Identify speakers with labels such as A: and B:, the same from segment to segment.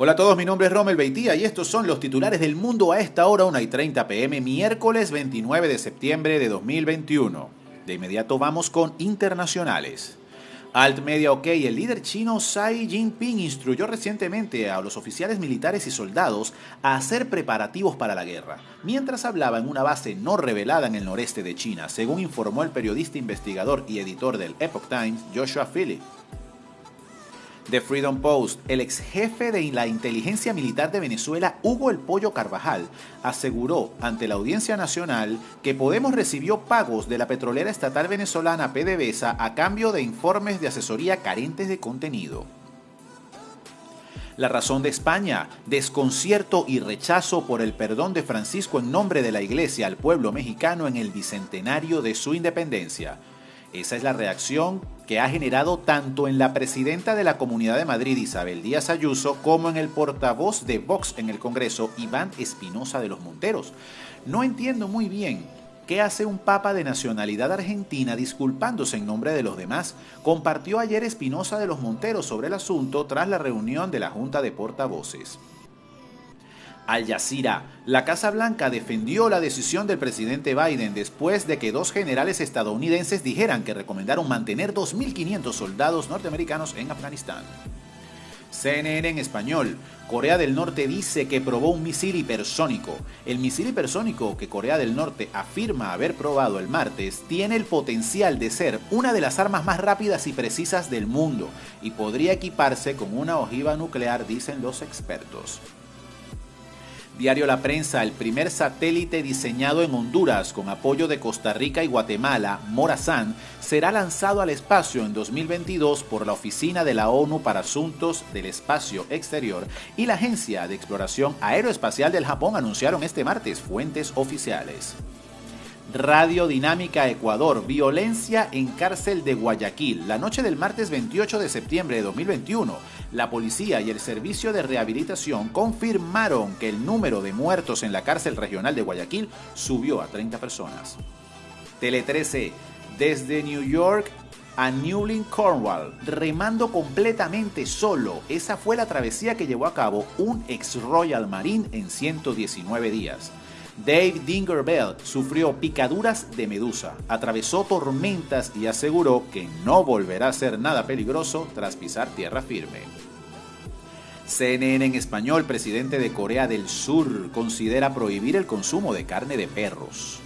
A: Hola a todos, mi nombre es Rommel Beitía y estos son los titulares del mundo a esta hora, 1 y 30 pm, miércoles 29 de septiembre de 2021. De inmediato vamos con internacionales. Alt Media OK, el líder chino Xi Jinping instruyó recientemente a los oficiales militares y soldados a hacer preparativos para la guerra, mientras hablaba en una base no revelada en el noreste de China, según informó el periodista investigador y editor del Epoch Times, Joshua Phillips. The Freedom Post, el ex jefe de la inteligencia militar de Venezuela, Hugo El Pollo Carvajal, aseguró ante la Audiencia Nacional que Podemos recibió pagos de la petrolera estatal venezolana PDVSA a cambio de informes de asesoría carentes de contenido. La razón de España, desconcierto y rechazo por el perdón de Francisco en nombre de la Iglesia al pueblo mexicano en el bicentenario de su independencia. Esa es la reacción que ha generado tanto en la presidenta de la Comunidad de Madrid, Isabel Díaz Ayuso, como en el portavoz de Vox en el Congreso, Iván Espinosa de los Monteros. No entiendo muy bien qué hace un papa de nacionalidad argentina disculpándose en nombre de los demás. Compartió ayer Espinosa de los Monteros sobre el asunto tras la reunión de la Junta de Portavoces. Al Jazeera. La Casa Blanca defendió la decisión del presidente Biden después de que dos generales estadounidenses dijeran que recomendaron mantener 2.500 soldados norteamericanos en Afganistán. CNN en español. Corea del Norte dice que probó un misil hipersónico. El misil hipersónico que Corea del Norte afirma haber probado el martes tiene el potencial de ser una de las armas más rápidas y precisas del mundo y podría equiparse con una ojiva nuclear, dicen los expertos. Diario La Prensa, el primer satélite diseñado en Honduras con apoyo de Costa Rica y Guatemala, Morazán, será lanzado al espacio en 2022 por la Oficina de la ONU para Asuntos del Espacio Exterior y la Agencia de Exploración Aeroespacial del Japón anunciaron este martes fuentes oficiales. Radio Dinámica Ecuador, violencia en cárcel de Guayaquil. La noche del martes 28 de septiembre de 2021, la policía y el servicio de rehabilitación confirmaron que el número de muertos en la cárcel regional de Guayaquil subió a 30 personas. Tele 13, desde New York a Newlyn, Cornwall, remando completamente solo. Esa fue la travesía que llevó a cabo un ex Royal Marine en 119 días. Dave Dingerbell sufrió picaduras de medusa, atravesó tormentas y aseguró que no volverá a ser nada peligroso tras pisar tierra firme. CNN en español, presidente de Corea del Sur, considera prohibir el consumo de carne de perros.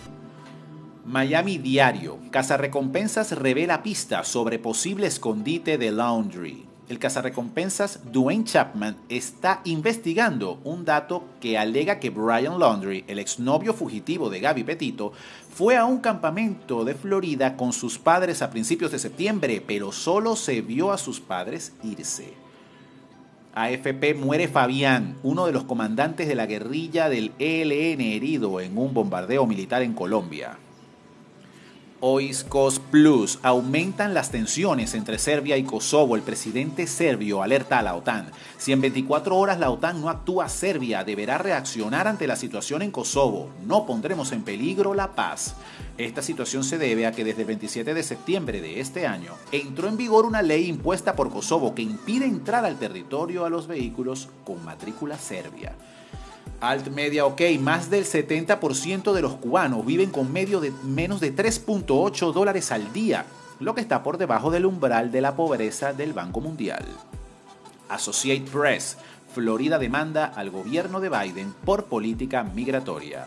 A: Miami Diario, Recompensas revela pistas sobre posible escondite de Laundry el cazarrecompensas Dwayne Chapman está investigando un dato que alega que Brian Laundrie, el exnovio fugitivo de Gaby Petito, fue a un campamento de Florida con sus padres a principios de septiembre, pero solo se vio a sus padres irse. AFP muere Fabián, uno de los comandantes de la guerrilla del ELN herido en un bombardeo militar en Colombia. Oiskos Plus. Aumentan las tensiones entre Serbia y Kosovo. El presidente serbio alerta a la OTAN. Si en 24 horas la OTAN no actúa, Serbia deberá reaccionar ante la situación en Kosovo. No pondremos en peligro la paz. Esta situación se debe a que desde el 27 de septiembre de este año entró en vigor una ley impuesta por Kosovo que impide entrar al territorio a los vehículos con matrícula serbia. Alt Media OK, más del 70% de los cubanos viven con medio de menos de 3.8 dólares al día, lo que está por debajo del umbral de la pobreza del Banco Mundial. Associate Press, Florida demanda al gobierno de Biden por política migratoria.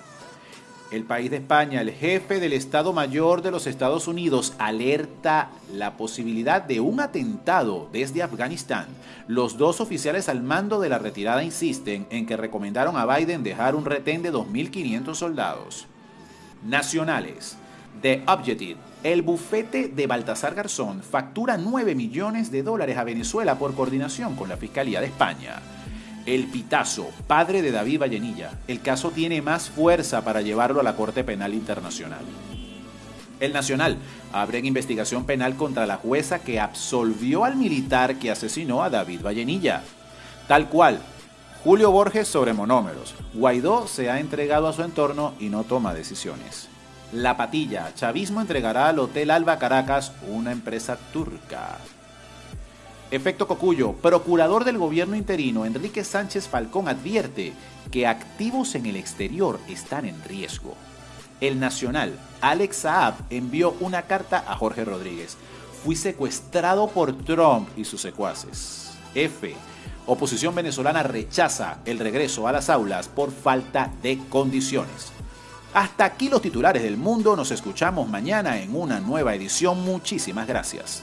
A: El país de España, el jefe del Estado Mayor de los Estados Unidos, alerta la posibilidad de un atentado desde Afganistán. Los dos oficiales al mando de la retirada insisten en que recomendaron a Biden dejar un retén de 2.500 soldados. Nacionales. The Objective. El bufete de Baltasar Garzón factura 9 millones de dólares a Venezuela por coordinación con la Fiscalía de España. El Pitazo, padre de David Vallenilla. El caso tiene más fuerza para llevarlo a la Corte Penal Internacional. El Nacional abre investigación penal contra la jueza que absolvió al militar que asesinó a David Vallenilla. Tal cual, Julio Borges sobre monómeros. Guaidó se ha entregado a su entorno y no toma decisiones. La Patilla, Chavismo entregará al Hotel Alba Caracas una empresa turca. Efecto Cocuyo, procurador del gobierno interino Enrique Sánchez Falcón advierte que activos en el exterior están en riesgo. El Nacional, Alex Saab, envió una carta a Jorge Rodríguez. Fui secuestrado por Trump y sus secuaces. F. Oposición venezolana rechaza el regreso a las aulas por falta de condiciones. Hasta aquí los titulares del mundo. Nos escuchamos mañana en una nueva edición. Muchísimas gracias.